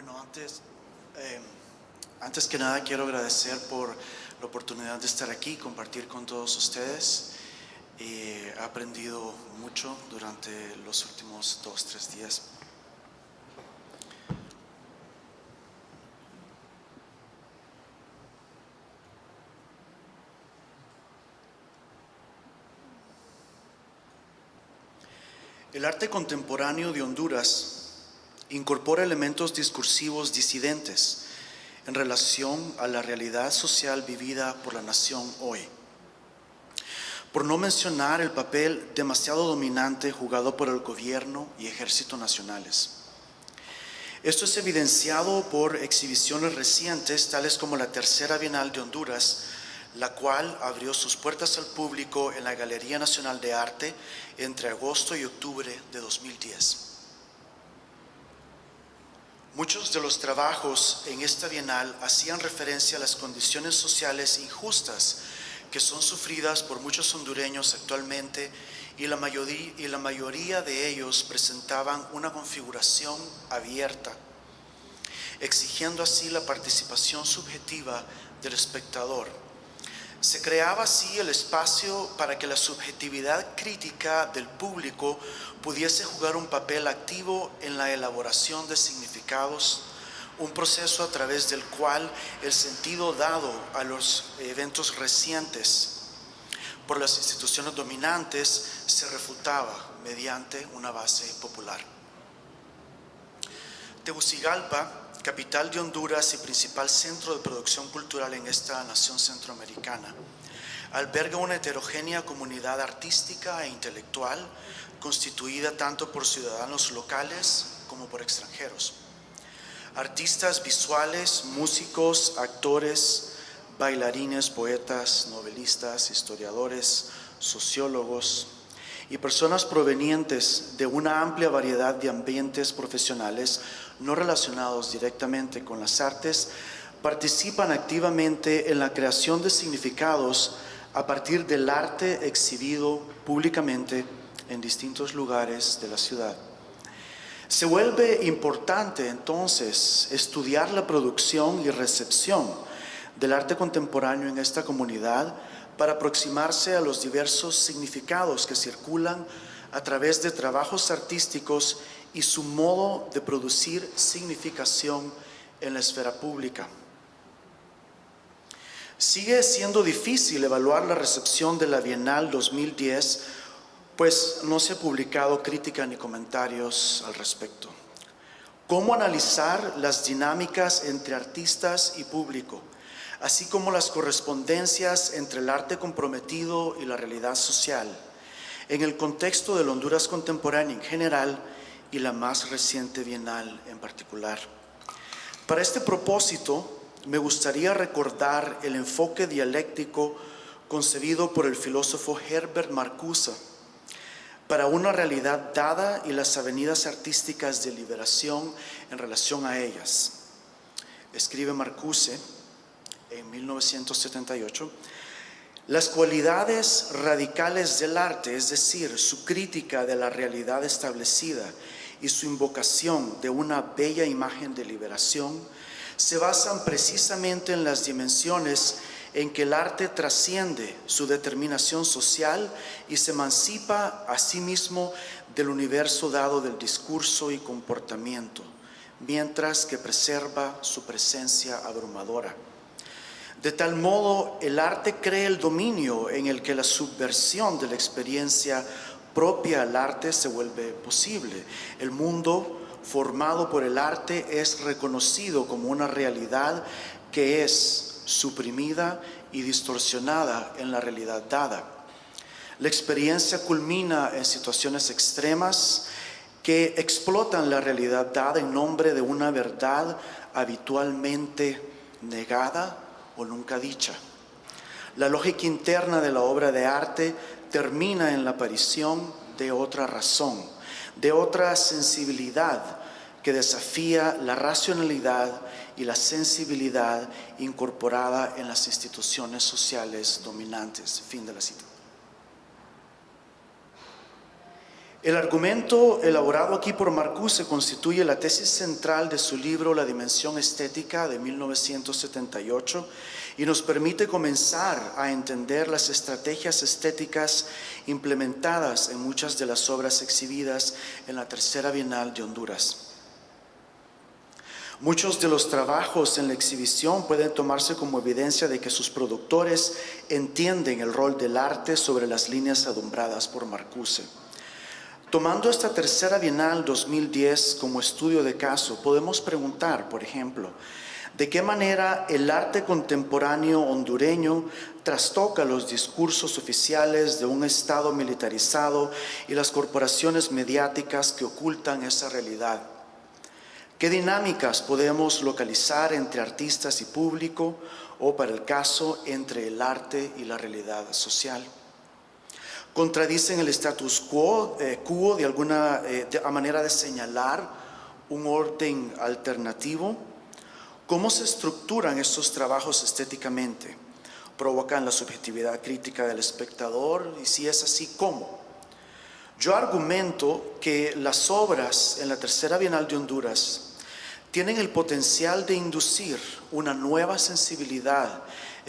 Bueno, antes, eh, antes que nada quiero agradecer por la oportunidad de estar aquí, compartir con todos ustedes. Eh, he aprendido mucho durante los últimos dos, tres días. El arte contemporáneo de Honduras incorpora elementos discursivos disidentes en relación a la realidad social vivida por la nación hoy. Por no mencionar el papel demasiado dominante jugado por el gobierno y ejército nacionales. Esto es evidenciado por exhibiciones recientes, tales como la Tercera Bienal de Honduras, la cual abrió sus puertas al público en la Galería Nacional de Arte entre agosto y octubre de 2010. Muchos de los trabajos en esta bienal hacían referencia a las condiciones sociales injustas que son sufridas por muchos hondureños actualmente y la mayoría, y la mayoría de ellos presentaban una configuración abierta, exigiendo así la participación subjetiva del espectador se creaba así el espacio para que la subjetividad crítica del público pudiese jugar un papel activo en la elaboración de significados, un proceso a través del cual el sentido dado a los eventos recientes por las instituciones dominantes se refutaba mediante una base popular. Tegucigalpa capital de Honduras y principal centro de producción cultural en esta nación centroamericana. Alberga una heterogénea comunidad artística e intelectual constituida tanto por ciudadanos locales como por extranjeros. Artistas visuales, músicos, actores, bailarines, poetas, novelistas, historiadores, sociólogos, y personas provenientes de una amplia variedad de ambientes profesionales no relacionados directamente con las artes participan activamente en la creación de significados a partir del arte exhibido públicamente en distintos lugares de la ciudad. Se vuelve importante entonces estudiar la producción y recepción del arte contemporáneo en esta comunidad para aproximarse a los diversos significados que circulan a través de trabajos artísticos y su modo de producir significación en la esfera pública. Sigue siendo difícil evaluar la recepción de la Bienal 2010, pues no se ha publicado crítica ni comentarios al respecto. ¿Cómo analizar las dinámicas entre artistas y público? Así como las correspondencias entre el arte comprometido y la realidad social, en el contexto del Honduras contemporáneo en general y la más reciente Bienal en particular. Para este propósito, me gustaría recordar el enfoque dialéctico concebido por el filósofo Herbert Marcuse para una realidad dada y las avenidas artísticas de liberación en relación a ellas. Escribe Marcuse, en 1978, las cualidades radicales del arte, es decir, su crítica de la realidad establecida y su invocación de una bella imagen de liberación, se basan precisamente en las dimensiones en que el arte trasciende su determinación social y se emancipa a sí mismo del universo dado del discurso y comportamiento, mientras que preserva su presencia abrumadora. De tal modo, el arte crea el dominio en el que la subversión de la experiencia propia al arte se vuelve posible. El mundo formado por el arte es reconocido como una realidad que es suprimida y distorsionada en la realidad dada. La experiencia culmina en situaciones extremas que explotan la realidad dada en nombre de una verdad habitualmente negada o nunca dicha. La lógica interna de la obra de arte termina en la aparición de otra razón, de otra sensibilidad que desafía la racionalidad y la sensibilidad incorporada en las instituciones sociales dominantes. Fin de la cita. El argumento elaborado aquí por Marcuse constituye la tesis central de su libro La dimensión estética de 1978 y nos permite comenzar a entender las estrategias estéticas implementadas en muchas de las obras exhibidas en la Tercera Bienal de Honduras. Muchos de los trabajos en la exhibición pueden tomarse como evidencia de que sus productores entienden el rol del arte sobre las líneas adumbradas por Marcuse. Tomando esta tercera Bienal 2010 como estudio de caso, podemos preguntar, por ejemplo, de qué manera el arte contemporáneo hondureño trastoca los discursos oficiales de un Estado militarizado y las corporaciones mediáticas que ocultan esa realidad. ¿Qué dinámicas podemos localizar entre artistas y público o, para el caso, entre el arte y la realidad social? Contradicen el status quo, eh, de alguna eh, manera de señalar un orden alternativo. ¿Cómo se estructuran estos trabajos estéticamente? ¿Provocan la subjetividad crítica del espectador? Y si es así, ¿cómo? Yo argumento que las obras en la Tercera Bienal de Honduras tienen el potencial de inducir una nueva sensibilidad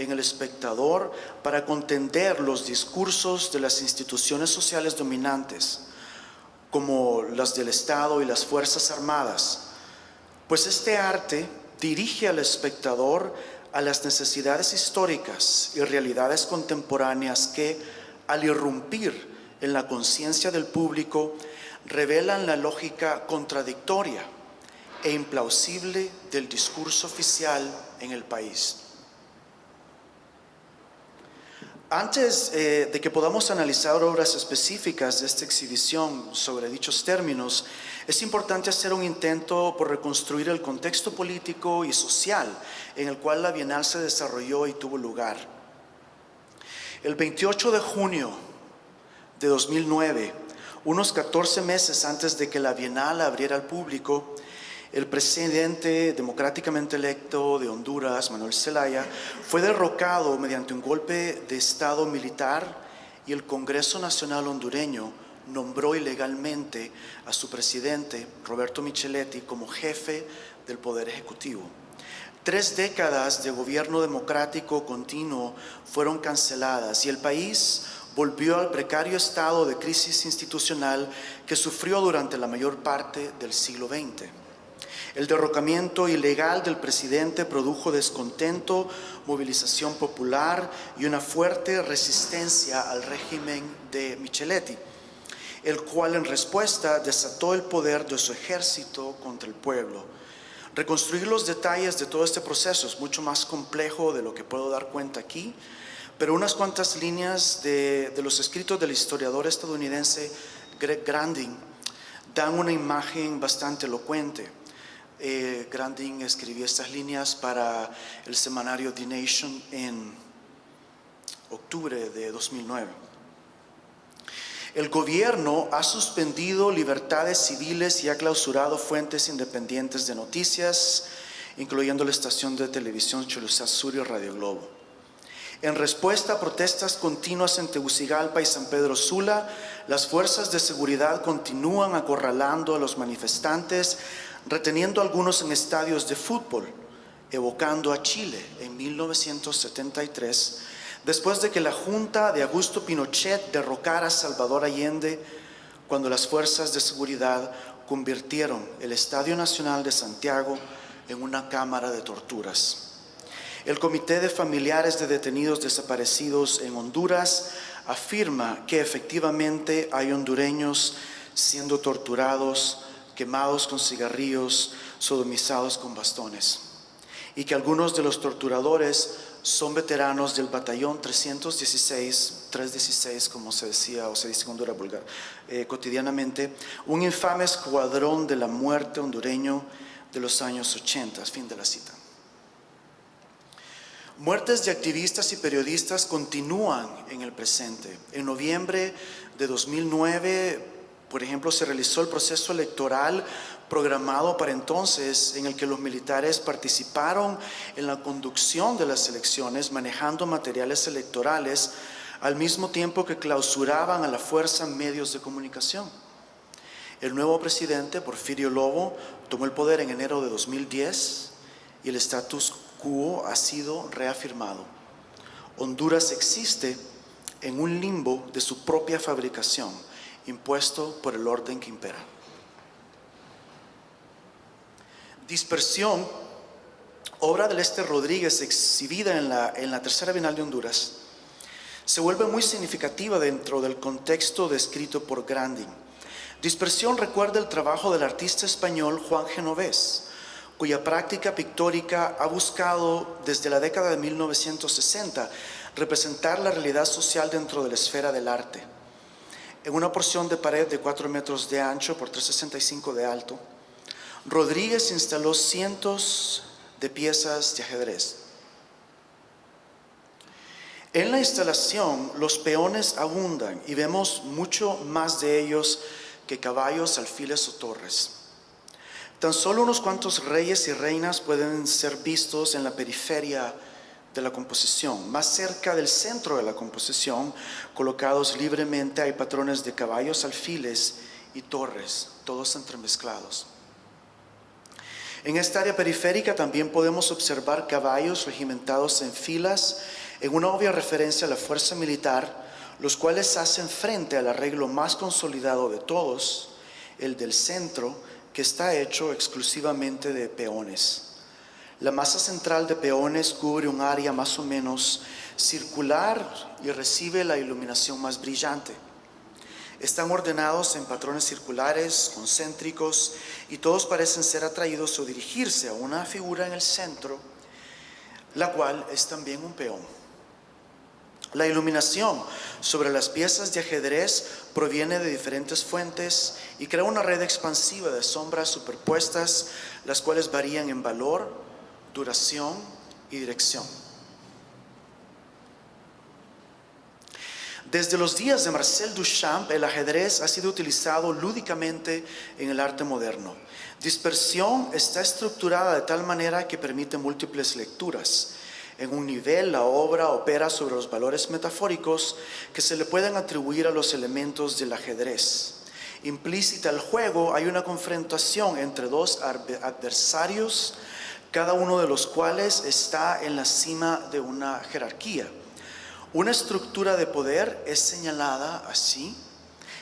en el espectador para contender los discursos de las instituciones sociales dominantes, como las del Estado y las Fuerzas Armadas, pues este arte dirige al espectador a las necesidades históricas y realidades contemporáneas que, al irrumpir en la conciencia del público, revelan la lógica contradictoria e implausible del discurso oficial en el país. Antes eh, de que podamos analizar obras específicas de esta exhibición sobre dichos términos, es importante hacer un intento por reconstruir el contexto político y social en el cual la Bienal se desarrolló y tuvo lugar. El 28 de junio de 2009, unos 14 meses antes de que la Bienal abriera al público, el presidente democráticamente electo de Honduras, Manuel Zelaya, fue derrocado mediante un golpe de Estado militar y el Congreso Nacional hondureño nombró ilegalmente a su presidente, Roberto Micheletti, como jefe del Poder Ejecutivo. Tres décadas de gobierno democrático continuo fueron canceladas y el país volvió al precario estado de crisis institucional que sufrió durante la mayor parte del siglo XX. El derrocamiento ilegal del presidente produjo descontento, movilización popular y una fuerte resistencia al régimen de Micheletti, el cual en respuesta desató el poder de su ejército contra el pueblo. Reconstruir los detalles de todo este proceso es mucho más complejo de lo que puedo dar cuenta aquí, pero unas cuantas líneas de, los escritos del historiador estadounidense Greg Grandin dan una imagen bastante elocuente. Eh, Grandin escribió estas líneas para el semanario The Nation en octubre de 2009. El gobierno ha suspendido libertades civiles y ha clausurado fuentes independientes de noticias, incluyendo la estación de televisión Cholusa Sur y Radio Globo. En respuesta a protestas continuas en Tegucigalpa y San Pedro Sula, las fuerzas de seguridad continúan acorralando a los manifestantes reteniendo algunos en estadios de fútbol, evocando a Chile en 1973, después de que la Junta de Augusto Pinochet derrocara a Salvador Allende cuando las fuerzas de seguridad convirtieron el Estadio Nacional de Santiago en una cámara de torturas. El Comité de Familiares de Detenidos Desaparecidos en Honduras afirma que efectivamente hay hondureños siendo torturados quemados con cigarrillos, sodomizados con bastones. Y que algunos de los torturadores son veteranos del batallón 316, 316 como se decía o se dice en Honduras vulgar, eh, cotidianamente, un infame escuadrón de la muerte hondureño de los años 80, fin de la cita. Muertes de activistas y periodistas continúan en el presente. En noviembre de 2009 por ejemplo, se realizó el proceso electoral programado para entonces en el que los militares participaron en la conducción de las elecciones manejando materiales electorales al mismo tiempo que clausuraban a la fuerza medios de comunicación. El nuevo presidente, Porfirio Lobo, tomó el poder en enero de 2010 y el status quo ha sido reafirmado. Honduras existe en un limbo de su propia fabricación, impuesto por el orden que impera. Dispersión, obra del Este Rodríguez exhibida en la, en la Tercera Bienal de Honduras, se vuelve muy significativa dentro del contexto descrito por Grandin. Dispersión recuerda el trabajo del artista español Juan Genovés, cuya práctica pictórica ha buscado desde la década de 1960 representar la realidad social dentro de la esfera del arte. En una porción de pared de 4 metros de ancho por 365 de alto, Rodríguez instaló cientos de piezas de ajedrez. En la instalación los peones abundan y vemos mucho más de ellos que caballos, alfiles o torres. Tan solo unos cuantos reyes y reinas pueden ser vistos en la periferia de la composición. Más cerca del centro de la composición, colocados libremente, hay patrones de caballos, alfiles y torres, todos entremezclados. En esta área periférica también podemos observar caballos regimentados en filas en una obvia referencia a la fuerza militar, los cuales hacen frente al arreglo más consolidado de todos, el del centro, que está hecho exclusivamente de peones. La masa central de peones cubre un área más o menos circular y recibe la iluminación más brillante. Están ordenados en patrones circulares, concéntricos, y todos parecen ser atraídos o dirigirse a una figura en el centro, la cual es también un peón. La iluminación sobre las piezas de ajedrez proviene de diferentes fuentes y crea una red expansiva de sombras superpuestas, las cuales varían en valor, duración y dirección. Desde los días de Marcel Duchamp, el ajedrez ha sido utilizado lúdicamente en el arte moderno. Dispersión está estructurada de tal manera que permite múltiples lecturas. En un nivel, la obra opera sobre los valores metafóricos que se le pueden atribuir a los elementos del ajedrez. Implícita al juego hay una confrontación entre dos adversarios, cada uno de los cuales está en la cima de una jerarquía. Una estructura de poder es señalada así,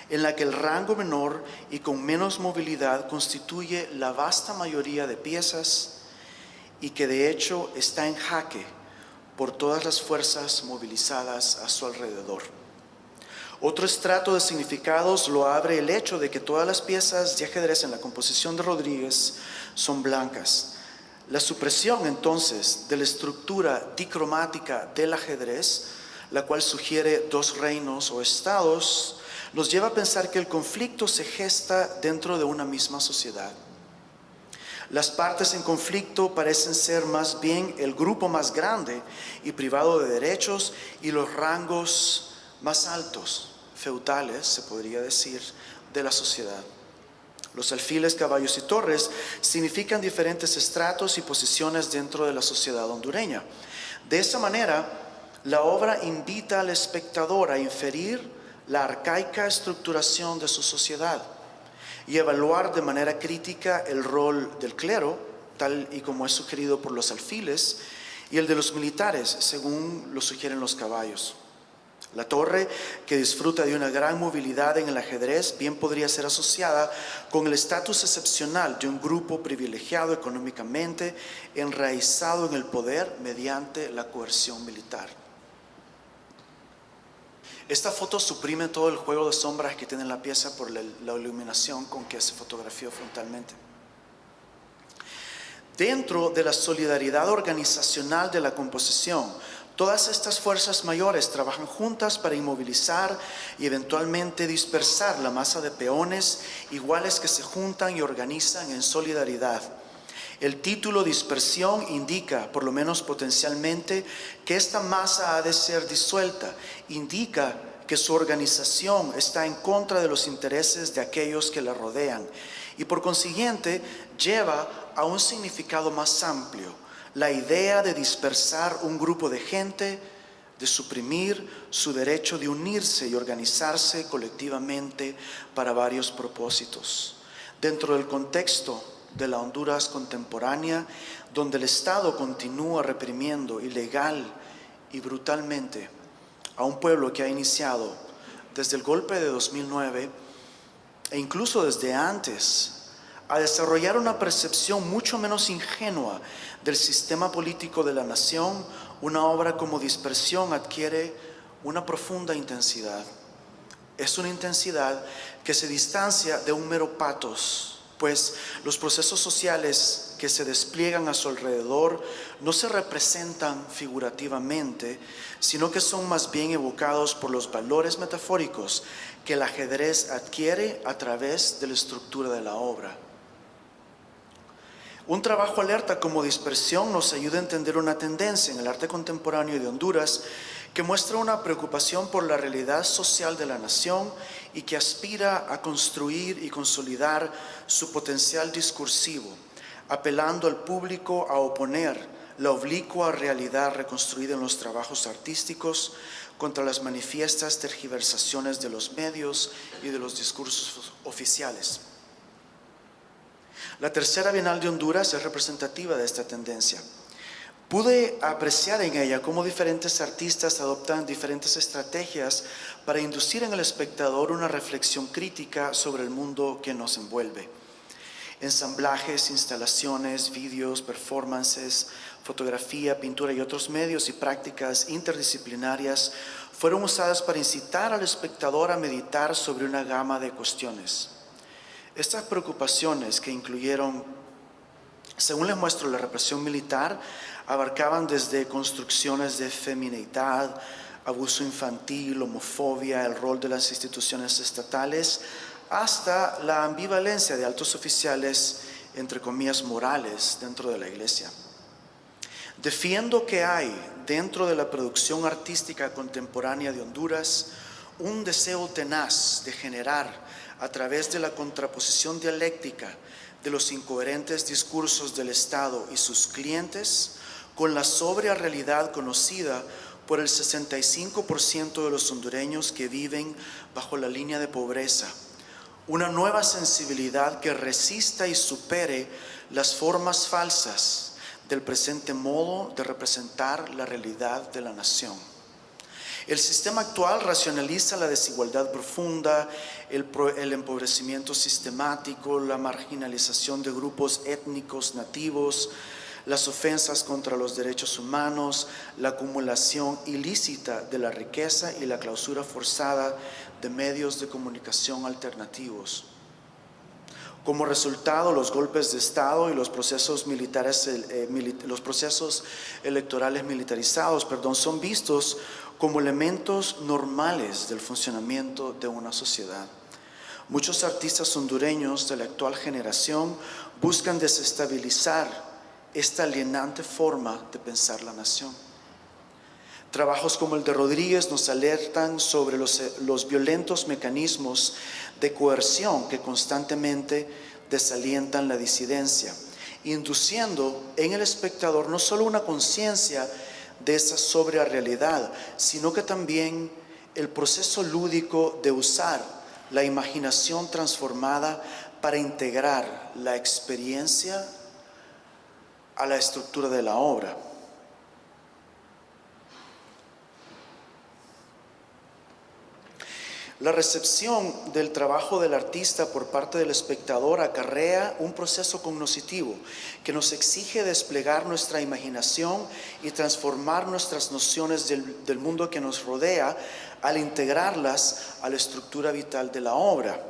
en la que el rango menor y con menos movilidad constituye la vasta mayoría de piezas y que de hecho está en jaque por todas las fuerzas movilizadas a su alrededor. Otro estrato de significados lo abre el hecho de que todas las piezas de ajedrez en la composición de Rodríguez son blancas. La supresión entonces de la estructura dicromática del ajedrez, la cual sugiere dos reinos o estados, nos lleva a pensar que el conflicto se gesta dentro de una misma sociedad. Las partes en conflicto parecen ser más bien el grupo más grande y privado de derechos y los rangos más altos, feudales, se podría decir, de la sociedad. Los alfiles, caballos y torres significan diferentes estratos y posiciones dentro de la sociedad hondureña. De esta manera, la obra invita al espectador a inferir la arcaica estructuración de su sociedad y evaluar de manera crítica el rol del clero, tal y como es sugerido por los alfiles, y el de los militares, según lo sugieren los caballos. La torre, que disfruta de una gran movilidad en el ajedrez, bien podría ser asociada con el estatus excepcional de un grupo privilegiado económicamente, enraizado en el poder mediante la coerción militar. Esta foto suprime todo el juego de sombras que tiene la pieza por la, iluminación con que se fotografió frontalmente. Dentro de la solidaridad organizacional de la composición, todas estas fuerzas mayores trabajan juntas para inmovilizar y eventualmente dispersar la masa de peones iguales que se juntan y organizan en solidaridad. El título dispersión indica, por lo menos potencialmente, que esta masa ha de ser disuelta. Indica que su organización está en contra de los intereses de aquellos que la rodean y por consiguiente lleva a un significado más amplio, la idea de dispersar un grupo de gente de suprimir su derecho de unirse y organizarse colectivamente para varios propósitos. Dentro del contexto de la Honduras contemporánea, donde el Estado continúa reprimiendo ilegal y brutalmente a un pueblo que ha iniciado desde el golpe de 2009 e incluso desde antes a desarrollar una percepción mucho menos ingenua del sistema político de la nación, una obra como dispersión adquiere una profunda intensidad. Es una intensidad que se distancia de un mero patos, pues los procesos sociales que se despliegan a su alrededor no se representan figurativamente, sino que son más bien evocados por los valores metafóricos que el ajedrez adquiere a través de la estructura de la obra. Un trabajo alerta como dispersión nos ayuda a entender una tendencia en el arte contemporáneo de Honduras que muestra una preocupación por la realidad social de la nación y que aspira a construir y consolidar su potencial discursivo, apelando al público a oponer la oblicua realidad reconstruida en los trabajos artísticos contra las manifiestas tergiversaciones de los medios y de los discursos oficiales. La tercera Bienal de Honduras es representativa de esta tendencia. Pude apreciar en ella cómo diferentes artistas adoptan diferentes estrategias para inducir en el espectador una reflexión crítica sobre el mundo que nos envuelve. Ensamblajes, instalaciones, vídeos, performances, fotografía, pintura y otros medios y prácticas interdisciplinarias fueron usadas para incitar al espectador a meditar sobre una gama de cuestiones. Estas preocupaciones que incluyeron, según les muestro, la represión militar, abarcaban desde construcciones de feminidad, abuso infantil, homofobia, el rol de las instituciones estatales, hasta la ambivalencia de altos oficiales, entre comillas, morales dentro de la iglesia. Defiendo que hay dentro de la producción artística contemporánea de Honduras un deseo tenaz de generar a través de la contraposición dialéctica de los incoherentes discursos del Estado y sus clientes con la sobria realidad conocida por el 65% de los hondureños que viven bajo la línea de pobreza. Una nueva sensibilidad que resista y supere las formas falsas del presente modo de representar la realidad de la nación. El sistema actual racionaliza la desigualdad profunda, el, empobrecimiento sistemático, la marginalización de grupos étnicos nativos, las ofensas contra los derechos humanos, la acumulación ilícita de la riqueza y la clausura forzada de medios de comunicación alternativos. Como resultado, los golpes de Estado y los procesos, militares, eh, los procesos electorales militarizados perdón, son vistos como elementos normales del funcionamiento de una sociedad. Muchos artistas hondureños de la actual generación buscan desestabilizar esta alienante forma de pensar la nación. Trabajos como el de Rodríguez nos alertan sobre los, los violentos mecanismos de coerción que constantemente desalientan la disidencia, induciendo en el espectador no solo una conciencia de esa sobria realidad, sino que también el proceso lúdico de usar la imaginación transformada para integrar la experiencia a la estructura de la obra. La recepción del trabajo del artista por parte del espectador acarrea un proceso cognoscitivo que nos exige desplegar nuestra imaginación y transformar nuestras nociones del, mundo que nos rodea al integrarlas a la estructura vital de la obra.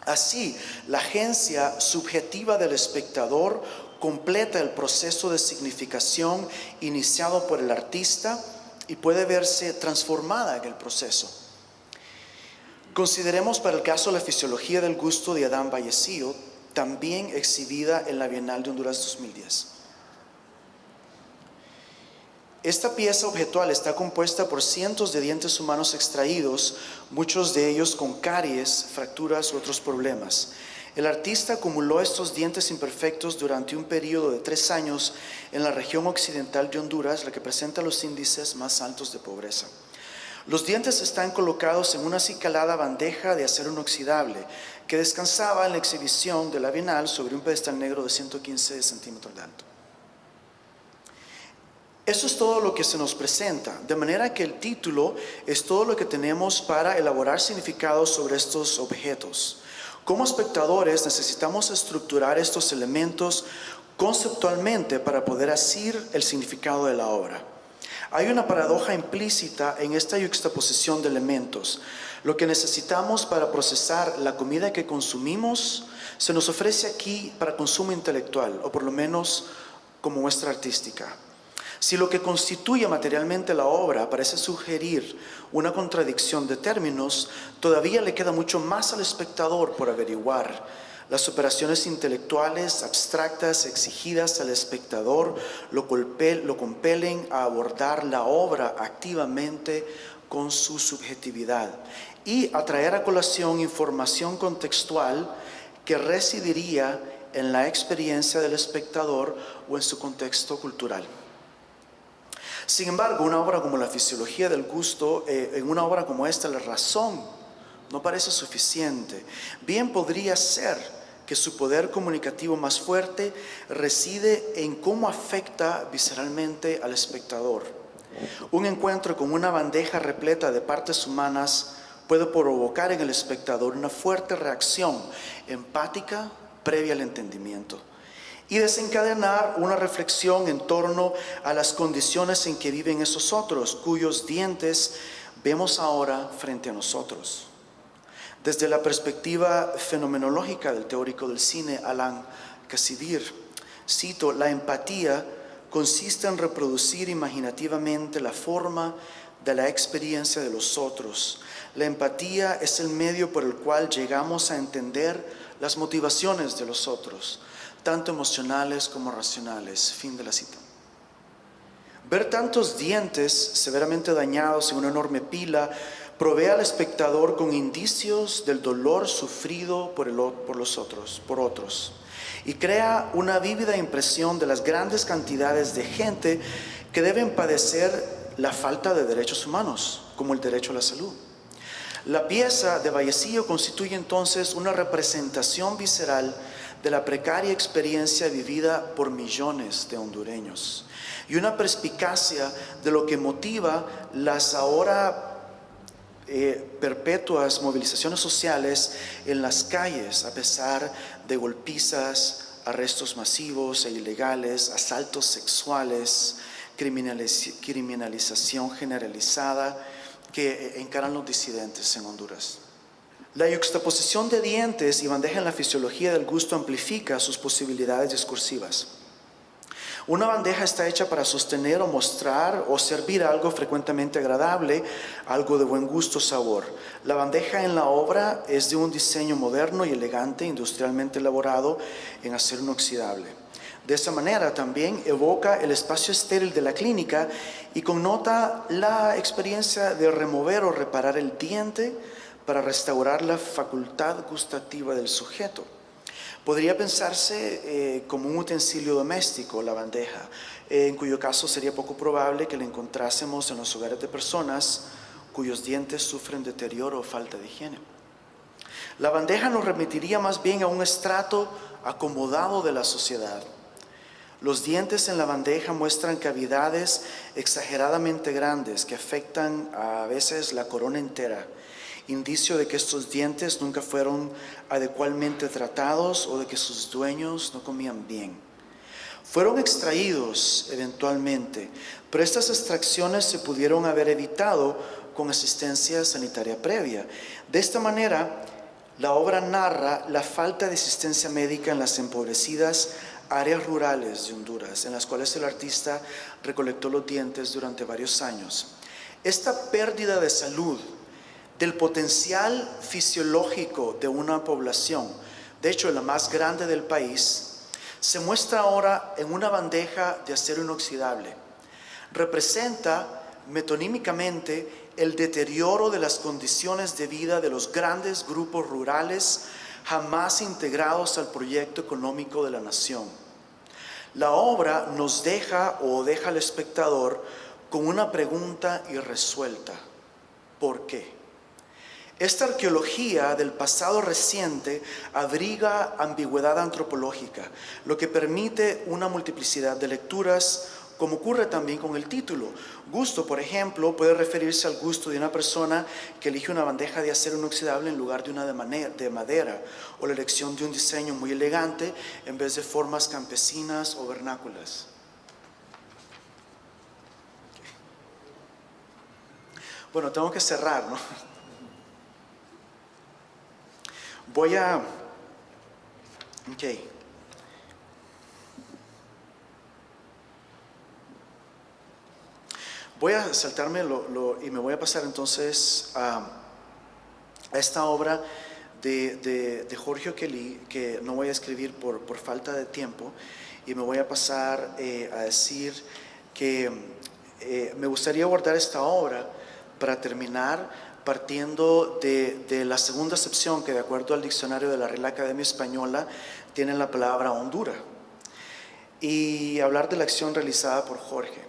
Así, la agencia subjetiva del espectador completa el proceso de significación iniciado por el artista y puede verse transformada en el proceso. Consideremos para el caso la fisiología del gusto de Adán Vallecillo, también exhibida en la Bienal de Honduras 2010. Esta pieza objetual está compuesta por cientos de dientes humanos extraídos, muchos de ellos con caries, fracturas u otros problemas. El artista acumuló estos dientes imperfectos durante un periodo de tres años en la región occidental de Honduras, la que presenta los índices más altos de pobreza. Los dientes están colocados en una acicalada bandeja de acero inoxidable que descansaba en la exhibición de la Bienal sobre un pedestal negro de 115 centímetros de alto. Eso es todo lo que se nos presenta, de manera que el título es todo lo que tenemos para elaborar significados sobre estos objetos. Como espectadores necesitamos estructurar estos elementos conceptualmente para poder asir el significado de la obra. Hay una paradoja implícita en esta juxtaposición de elementos. Lo que necesitamos para procesar la comida que consumimos se nos ofrece aquí para consumo intelectual, o por lo menos como muestra artística. Si lo que constituye materialmente la obra parece sugerir una contradicción de términos, todavía le queda mucho más al espectador por averiguar las operaciones intelectuales abstractas exigidas al espectador lo, lo compelen a abordar la obra activamente con su subjetividad y a traer a colación información contextual que residiría en la experiencia del espectador o en su contexto cultural. Sin embargo, una obra como la fisiología del gusto, eh, en una obra como esta, la razón no parece suficiente. Bien podría ser que su poder comunicativo más fuerte reside en cómo afecta visceralmente al espectador. Un encuentro con una bandeja repleta de partes humanas puede provocar en el espectador una fuerte reacción empática previa al entendimiento y desencadenar una reflexión en torno a las condiciones en que viven esos otros, cuyos dientes vemos ahora frente a nosotros. Desde la perspectiva fenomenológica del teórico del cine, Alan Cassidir, cito, la empatía consiste en reproducir imaginativamente la forma de la experiencia de los otros. La empatía es el medio por el cual llegamos a entender las motivaciones de los otros, tanto emocionales como racionales. Fin de la cita. Ver tantos dientes severamente dañados en una enorme pila provee al espectador con indicios del dolor sufrido por, los otros, por otros, y crea una vívida impresión de las grandes cantidades de gente que deben padecer la falta de derechos humanos, como el derecho a la salud. La pieza de Vallecillo constituye entonces una representación visceral de la precaria experiencia vivida por millones de hondureños y una perspicacia de lo que motiva las ahora eh, perpetuas movilizaciones sociales en las calles a pesar de golpizas, arrestos masivos e ilegales, asaltos sexuales, criminalización generalizada que encaran los disidentes en Honduras. La yuxtaposición de dientes y bandeja en la fisiología del gusto amplifica sus posibilidades discursivas. Una bandeja está hecha para sostener o mostrar o servir algo frecuentemente agradable, algo de buen gusto sabor. La bandeja en la obra es de un diseño moderno y elegante, industrialmente elaborado en acero inoxidable. De esa manera también evoca el espacio estéril de la clínica y connota la experiencia de remover o reparar el diente para restaurar la facultad gustativa del sujeto. Podría pensarse eh, como un utensilio doméstico, la bandeja, eh, en cuyo caso sería poco probable que la encontrásemos en los hogares de personas cuyos dientes sufren deterioro o falta de higiene. La bandeja nos remitiría más bien a un estrato acomodado de la sociedad. Los dientes en la bandeja muestran cavidades exageradamente grandes que afectan a veces la corona entera indicio de que estos dientes nunca fueron adecuadamente tratados o de que sus dueños no comían bien. Fueron extraídos eventualmente, pero estas extracciones se pudieron haber evitado con asistencia sanitaria previa. De esta manera, la obra narra la falta de asistencia médica en las empobrecidas áreas rurales de Honduras, en las cuales el artista recolectó los dientes durante varios años. Esta pérdida de salud del potencial fisiológico de una población, de hecho la más grande del país, se muestra ahora en una bandeja de acero inoxidable. Representa metonímicamente el deterioro de las condiciones de vida de los grandes grupos rurales jamás integrados al proyecto económico de la nación. La obra nos deja o deja al espectador con una pregunta irresuelta. ¿Por qué? Esta arqueología del pasado reciente abriga ambigüedad antropológica, lo que permite una multiplicidad de lecturas, como ocurre también con el título. Gusto, por ejemplo, puede referirse al gusto de una persona que elige una bandeja de acero inoxidable en lugar de una de madera, o la elección de un diseño muy elegante en vez de formas campesinas o vernáculas. Bueno, tengo que cerrar, ¿no? Voy a... Voy a saltarme lo, y me voy a pasar entonces a, esta obra de, de, Jorge Kelly, que no voy a escribir por, por falta de tiempo, y me voy a pasar eh, a decir que eh, me gustaría abordar esta obra para terminar partiendo de, la segunda acepción que de acuerdo al diccionario de la Real Academia Española tiene la palabra Honduras y hablar de la acción realizada por Jorge.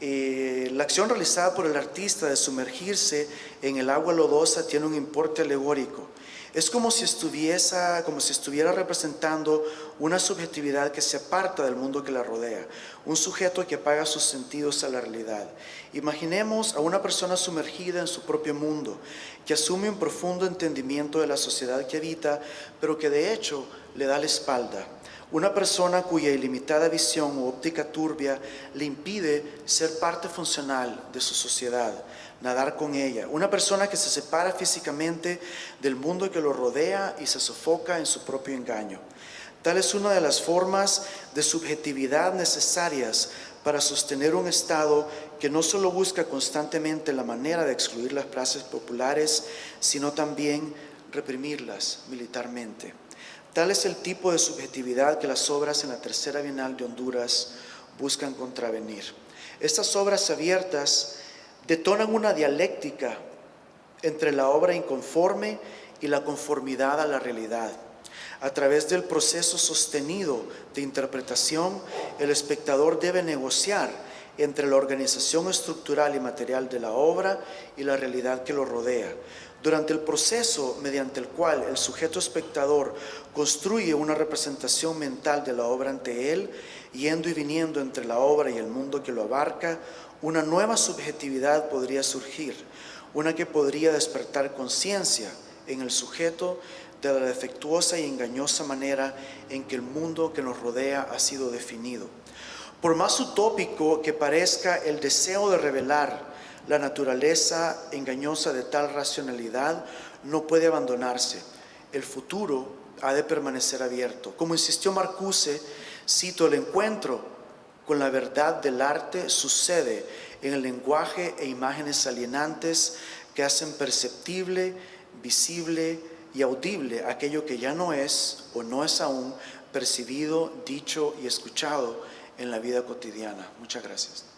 Eh, la acción realizada por el artista de sumergirse en el agua lodosa tiene un importe alegórico es como si, estuviese, como si estuviera representando una subjetividad que se aparta del mundo que la rodea, un sujeto que apaga sus sentidos a la realidad. Imaginemos a una persona sumergida en su propio mundo, que asume un profundo entendimiento de la sociedad que habita, pero que de hecho le da la espalda. Una persona cuya ilimitada visión o óptica turbia le impide ser parte funcional de su sociedad nadar con ella. Una persona que se separa físicamente del mundo que lo rodea y se sofoca en su propio engaño. Tal es una de las formas de subjetividad necesarias para sostener un Estado que no solo busca constantemente la manera de excluir las clases populares, sino también reprimirlas militarmente. Tal es el tipo de subjetividad que las obras en la Tercera Bienal de Honduras buscan contravenir. Estas obras abiertas detonan una dialéctica entre la obra inconforme y la conformidad a la realidad. A través del proceso sostenido de interpretación, el espectador debe negociar entre la organización estructural y material de la obra y la realidad que lo rodea. Durante el proceso mediante el cual el sujeto espectador construye una representación mental de la obra ante él, yendo y viniendo entre la obra y el mundo que lo abarca, una nueva subjetividad podría surgir, una que podría despertar conciencia en el sujeto de la defectuosa y engañosa manera en que el mundo que nos rodea ha sido definido. Por más utópico que parezca el deseo de revelar la naturaleza engañosa de tal racionalidad, no puede abandonarse. El futuro ha de permanecer abierto. Como insistió Marcuse, cito el encuentro con la verdad del arte sucede en el lenguaje e imágenes alienantes que hacen perceptible, visible y audible aquello que ya no es o no es aún percibido, dicho y escuchado en la vida cotidiana. Muchas gracias.